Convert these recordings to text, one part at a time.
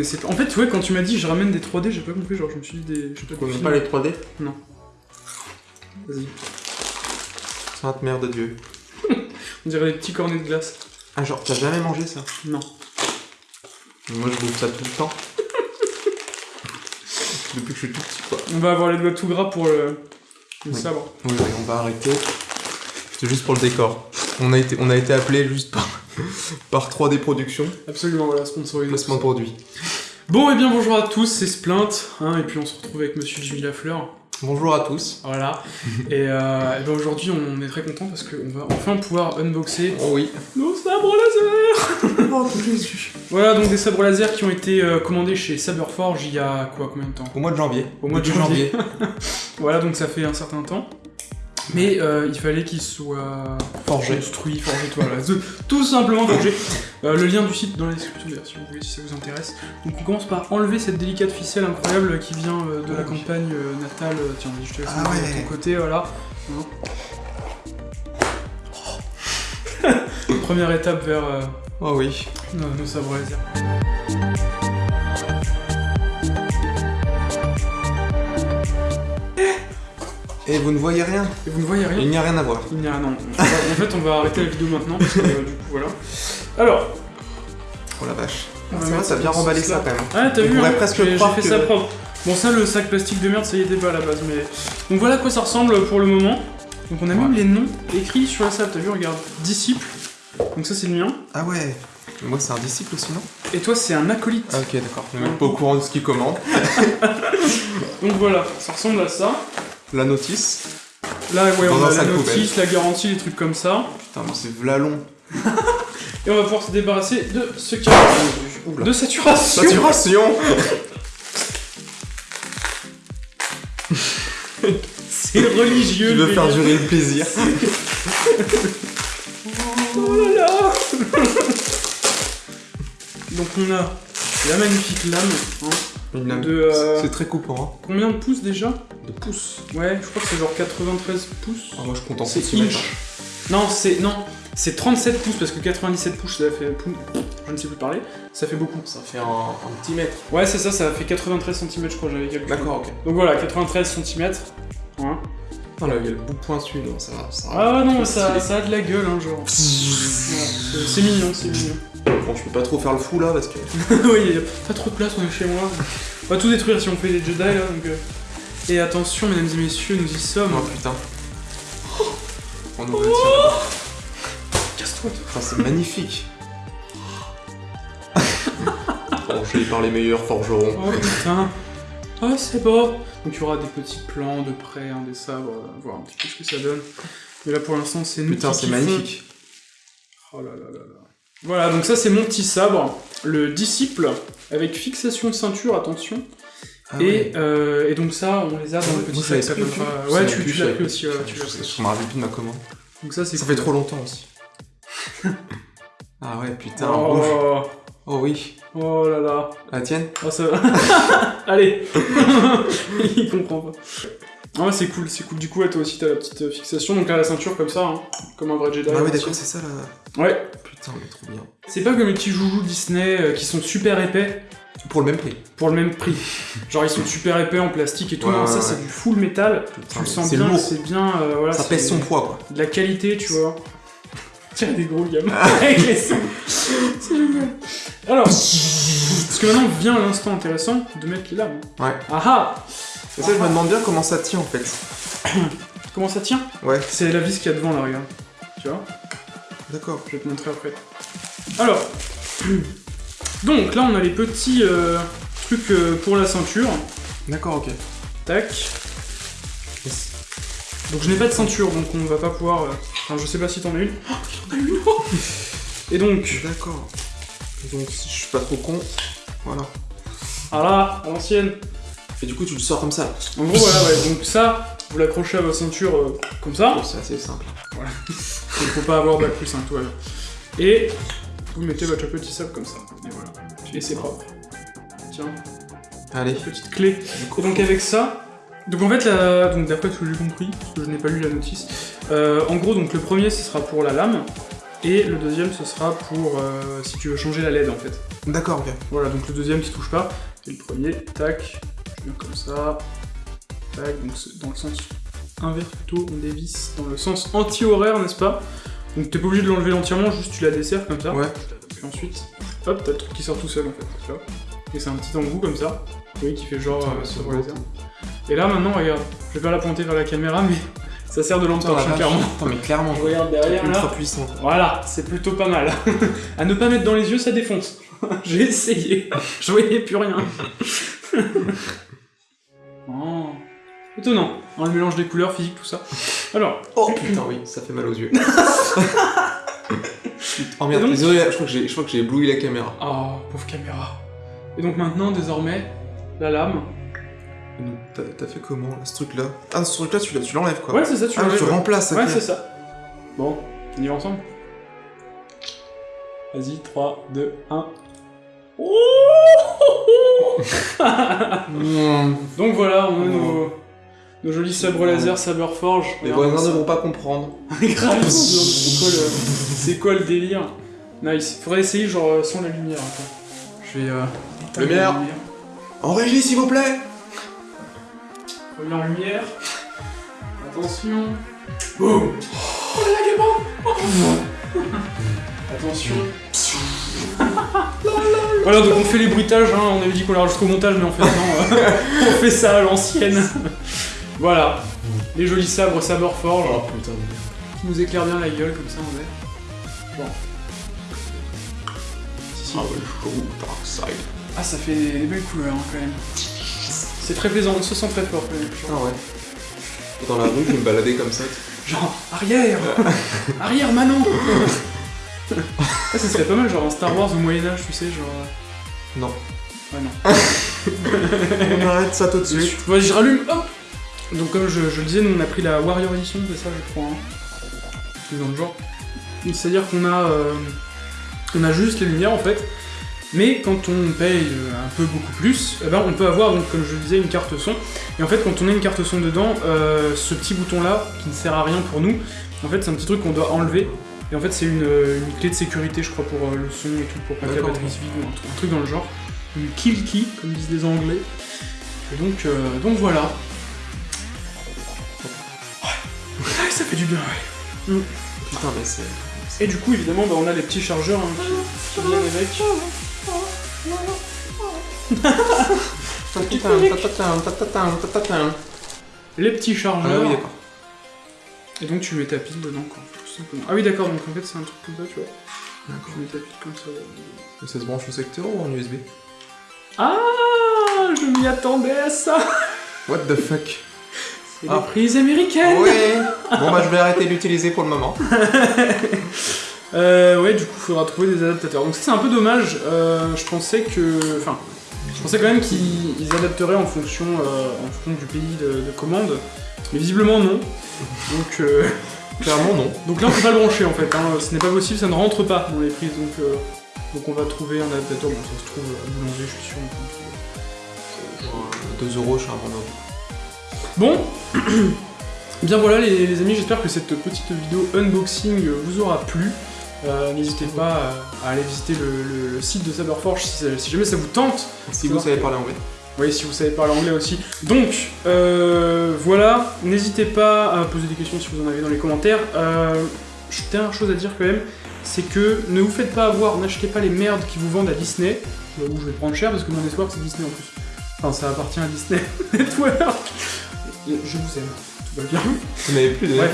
connaissais pas. En fait, ouais, quand tu m'as dit je ramène des 3D, j'ai pas compris. Genre, je me suis dit des. Je sais Tu pas connais des pas les 3D Vas-y. Sainte mère de Dieu. On dirait des petits cornets de glace. Ah, genre, t'as jamais mangé ça? Non. Moi, je bouffe ça tout le temps. Depuis que je suis tout petit, quoi. On va avoir les doigts tout gras pour le, le Oui. sabre. Oui, oui, on va arrêter. C'est juste pour le décor. On a été, on a été appelé juste par, par 3D Productions, Absolument, voilà, sponsorisé. placement de produit. Bon, et bien bonjour à tous, c'est Splint, hein, et puis on se retrouve avec Monsieur Jimmy Lafleur. Bonjour à tous. Voilà. et euh, et ben aujourd'hui, on est très content parce qu'on va enfin pouvoir unboxer Oh oui. nos sabres laser. Oh Jésus. Voilà, donc des sabres laser qui ont été euh, commandés chez Saberforge il y a quoi, combien de temps? Au mois de janvier. Au mois de janvier. Voilà, donc ça fait un certain temps. Mais euh, il fallait qu'ils soient Forgé. construits, forgés, voilà, tout- simplement forgés. Euh, le lien du site dans la description d'ailleurs, si vous voulez, si ça vous intéresse. Donc on commence par enlever cette délicate ficelle incroyable qui vient euh, de la Oh, oui. campagne natale. Tiens, je te laisse Ah de ton côté, voilà. Hein. Première étape vers Oh oui. nos, nos sabres laser. Et vous ne voyez rien Et vous ne voyez rien Il n'y a rien à voir. Il n'y a non. En fait, on va arrêter la vidéo maintenant parce que euh, du coup, voilà. Alors, Oh la vache. C'est vrai, t'as bien ça remballé ça quand même. Ah, t'as vu hein, presque j'ai fait que- ça propre. Bon, ça, le sac plastique de merde, ça y était pas à la base, mais. Donc voilà à quoi ça ressemble pour le moment. Donc on a même les noms écrits sur la salle, t'as vu, regarde. Disciple. Donc ça, c'est le mien. Ah ouais. Moi, c'est un disciple aussi, non? Et toi, c'est un acolyte. Ah ok, d'accord. Je suis même pas au courant de ce qu'il commande. Donc voilà, ça ressemble à ça. La notice. Là, ouais, on a la notice, la garantie, les trucs comme ça. Putain, mais c'est vlalon. Et on va pouvoir se débarrasser de ce qui Oula. de saturation. Saturation C'est religieux. Tu veux faire durer le plaisir. Oh là là Donc on a la magnifique lame. hein. De, euh, C'est très coupant. Combien de pouces déjà? Hein. De pouces. Ouais, je crois que c'est genre 93 pouces. Ah, moi, je compte en centimètres. inch. Non, c'est non, c'est 37 pouces parce que 97 pouces ça fait je ne sais plus parler, ça fait beaucoup. Ça fait un, un petit mètre. Ouais, c'est ça, ça fait 93 cm je crois, j'avais calculé. D'accord, ok. Donc voilà, 93 cm. Hein. Ah là, il y a le bout pointu, non, ça va. Ça Ah non, mais ça, ça a de la gueule, hein, genre. Ouais, c'est mignon, c'est mignon. Bon, je peux pas trop faire le fou là parce que. oui, il y a pas trop de place, on est chez moi. On va tout détruire si on fait des Jedi là, donc. euh. Et attention, mesdames et messieurs, nous y sommes. Oh putain. On le tir. Casse-toi, toi. Ah, c'est magnifique. Forgé par les meilleurs forgerons. Oh putain. Oh, c'est beau. Donc il y aura des petits plans de près, hein, des sabres, euh, voir un petit peu ce que ça donne. Mais là pour l'instant, c'est nous Putain, c'est magnifique. Oh là là là là. Voilà, donc ça c'est mon petit sabre, le disciple, avec fixation ceinture, attention. Ah et, ouais. euh, et donc ça, on les a dans le petit sac. ça pas- Ouais, tu, tu l'as pris plus. aussi, ouais, tu l'as Je, pris. je me rappelle plus de ma commande. Donc ça c'est Ça cool. fait trop longtemps aussi. ah ouais, putain. Oh, Oh oui. oh là là. La tienne Oh, ça va. Allez Il comprend pas. Ah ouais, c'est cool, c'est cool. Du coup, ouais, toi aussi, t'as la petite euh, fixation. Donc là, la ceinture comme ça, hein, comme un vrai Jedi. Ah oui, hein, d'accord, c'est ça là. Ouais, Putain, mais trop bien. c'est pas comme les petits joujoux Disney euh, qui sont super épais Pour le même prix. pour le même prix. Genre, ils sont super épais en plastique et tout. Ouais, non, ouais, ça, ouais. c'est du full métal. Tu le sens bien, c'est bien. euh, voilà, Ça pèse son poids quoi. De la qualité, tu vois. Tiens, des gros gamins avec les sons. C'est génial. Alors, parce que maintenant vient l'instant intéressant de mettre les lames. Ouais. Ah ah Ça, je me demande bien comment ça tient en fait. Comment ça tient Ouais, C'est la vis qu'il y a devant là, regarde. Tu vois d'accord. Je vais te montrer après. Alors, donc là on a les petits euh, trucs euh, pour la ceinture. D'accord, ok. Tac. Donc je n'ai pas de ceinture, donc on va pas pouvoir. euh, Enfin, je sais pas si t'en as une. Oh, j'en ai une Et donc, D'accord. Donc, si je suis pas trop con, voilà. ah là, à l'ancienne. Et du coup, tu le sors comme ça. En gros, voilà, ouais. Donc ça, vous l'accrochez à votre ceinture euh, comme ça. C'est assez simple. Il faut pas avoir bac plus 1, tout. Et vous mettez votre petit sable comme ça. Et voilà. Et c'est propre. Tiens, Allez. petite clé. Et donc avec ça, donc en fait, la... donc d'après ce que j'ai compris, parce que je n'ai pas lu la notice, euh, en gros, donc le premier, ce sera pour la lame. Et le deuxième, ce sera pour euh, si tu veux changer la LED en fait. D'accord, ok. Voilà, donc le deuxième, tu touches pas. Et le premier, tac, comme ça. Tac, donc dans le sens inverse plutôt, on dévisse dans le sens anti-horaire, n'est-ce pas Donc t'es pas obligé de l'enlever entièrement, juste tu la desserres comme ça. Ouais. Puis ensuite, hop, t'as le truc qui sort tout seul en fait, tu vois. Et c'est un petit embout comme ça, oui, qui fait genre euh, beau. laser. Et là maintenant, regarde, je vais pas la pointer vers la caméra, mais ça sert de lampe torche, clairement. Putain, mais clairement. Je regarde derrière là. Ultra puissant. Voilà, c'est plutôt pas mal. à ne pas mettre dans les yeux, ça défonce. J'ai essayé. Je voyais plus rien. Oh. Étonnant. Hein, le mélange des couleurs, physique, tout ça. Alors, Oh putain, oui, ça fait mal aux yeux. oh merde, donc- désolé, je crois que j'ai- ébloui la caméra. oh, pauvre caméra. Et donc maintenant, désormais, la lame. T'as fait comment là, ce truc là Ah, ce truc là, tu tu l'enlèves quoi Ouais, c'est ça, tu Ah, l'enlèves, tu ouais. remplaces. Ouais, c'est ça. Bon, on y va ensemble Vas-y, 3, 2, 1. Mmh. Donc voilà, on a nos, nos jolis sabres laser, saber forge. Les voisins ne vont pas comprendre. Grave, c'est quoi, le... délire? Nice. Faudrait essayer genre euh, sans la lumière. Je vais. Euh... Lumière. la lumière. En régie, s'il vous plaît Première lumière. Attention. Boum Oh la gamin Attention. voilà, donc on fait les bruitages, hein. on avait dit qu'on les rajouterait au montage, mais en fait non, euh, on fait ça à l'ancienne. Voilà, les jolis sabres, sabre forge, Oh putain. qui nous éclairent bien la gueule, comme ça on est. Bon. Si, si. Ah ouais, chaud, dark side. Ah, ça fait des, belles couleurs hein, quand même. C'est très plaisant, on se sent très fort quand même. Ah ouais. Dans la rue, je vais me balader comme ça. Genre, arrière Arrière, Manon Ah, ça serait pas mal, genre un Star Wars au Moyen-Âge, tu sais, genre. euh, Non. Ouais, non. On arrête ça tout de suite. Vas-y, je rallume, hop Donc, comme je, je le disais, nous on a pris la Warrior Edition, c'est ça, je crois. Hein. C'est dans le genre. C'est-à-dire qu'on a. euh, on a juste les lumières en fait. Mais quand on paye euh, un peu beaucoup plus, eh ben, on peut avoir, donc, comme je le disais, une carte son. Et en fait, quand on a une carte son dedans, euh, ce petit bouton-là, qui ne sert à rien pour nous, en fait, c'est un petit truc qu'on doit enlever. Et en fait, c'est une, euh, une clé de sécurité, je crois, pour euh, le son et tout, pour pas que la batterie se vide ou un, truc- un truc dans le genre. Une kill key, comme disent les Anglais. Et donc, euh, donc voilà. Du bien, ouais. Putain, mais c'est. Et du coup, évidemment, bah, on a les petits chargeurs hein, qui, qui viennent avec. Les petits Ah chargeurs. oui, d'accord. et donc, tu mets ta pile dedans, quoi. tout simplement. Ah oui, d'accord, donc en fait, c'est un truc comme ça, tu vois. D'accord. Tu mets ta pile comme ça. Mais Ça se branche au secteur ou en USB Ah Je m'y attendais à ça What the fuck? C'est Ah. les prises américaines Ouais Bon bah je vais arrêter d'utiliser pour le moment. Euh, ouais, du coup, faudra trouver des adaptateurs. Donc ça, c'est un peu dommage. Euh, je pensais que... Enfin, je pensais quand même qu'ils ils adapteraient en fonction, euh, en fonction du pays de, de commande. Mais visiblement, non. Donc, euh, Clairement non. donc là, on peut pas le brancher, en fait. hein. Ce n'est pas possible, ça ne rentre pas dans les prises. Donc, donc on va trouver un adaptateur. Bon, ça se trouve à boulanger, je suis sûr. trouver. 2 euros, je suis un vendeur. Bon, bien voilà les, les amis, j'espère que cette petite vidéo unboxing vous aura plu. Euh, N'hésitez pas à, à aller visiter le, le- le site de Saberforge si, si jamais ça vous tente. Si vous savez parler anglais. Oui, si vous savez parler anglais aussi. Donc, euh, voilà, n'hésitez pas à poser des questions si vous en avez dans les commentaires. Euh, dernière chose à dire quand même, c'est que ne vous faites pas avoir, n'achetez pas les merdes qui vous vendent à Disney, euh, où je vais prendre cher parce que mon espoir c'est Disney en plus. Enfin, ça appartient à Disney Network. Je vous aime, tout va bien. Vous n'avez plus de Ouais.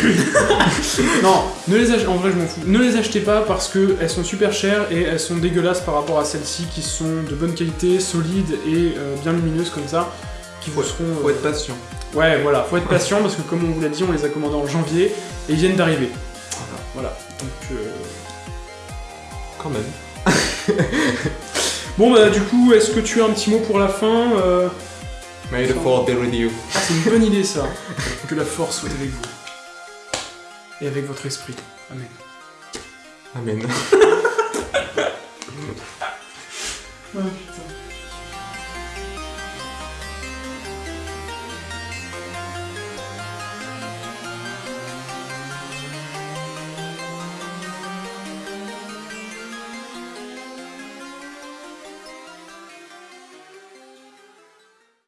Non, ne les achetez, en vrai je m'en fous. Ne les achetez pas parce que elles sont super chères et elles sont dégueulasses par rapport à celles-ci qui sont de bonne qualité, solides et euh, bien lumineuses comme ça, qui vous Faut- seront. euh, Faut être patient. Ouais, voilà, faut être patient parce que comme on vous l'a dit, on les a commandés en janvier et ils viennent d'arriver. Voilà. Donc, euh, Quand même. Bon bah du coup, est-ce que tu as un petit mot pour la fin Euh, May the force be with you. C'est une bonne idée ça. que la force soit avec vous. Et avec votre esprit. Amen. Amen. Oh putain.